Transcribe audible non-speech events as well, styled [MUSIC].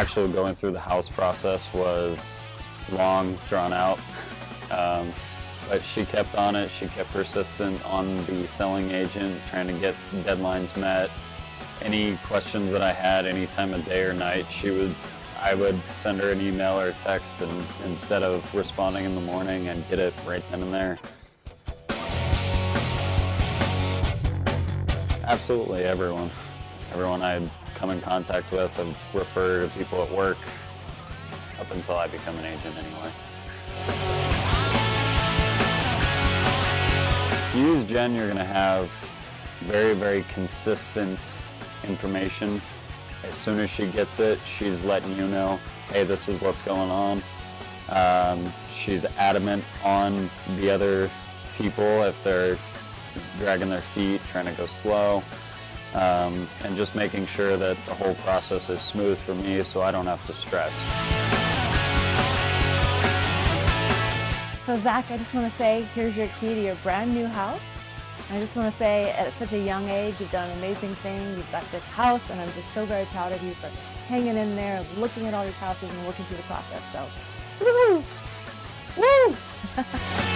actual going through the house process was long, drawn out. Um, but she kept on it. She kept persistent on the selling agent, trying to get deadlines met. Any questions that I had any time of day or night, she would, I would send her an email or text and instead of responding in the morning and get it right then and there. Absolutely everyone. Everyone I'd come in contact with have referred to people at work up until I become an agent anyway. You use Jen, you're gonna have very, very consistent information. As soon as she gets it, she's letting you know, hey, this is what's going on. Um, she's adamant on the other people if they're dragging their feet, trying to go slow, um, and just making sure that the whole process is smooth for me so I don't have to stress. So Zach, I just want to say, here's your key to your brand new house. I just want to say, at such a young age, you've done an amazing thing. You've got this house, and I'm just so very proud of you for hanging in there, looking at all these houses and working through the process. So, woo! Woo! [LAUGHS]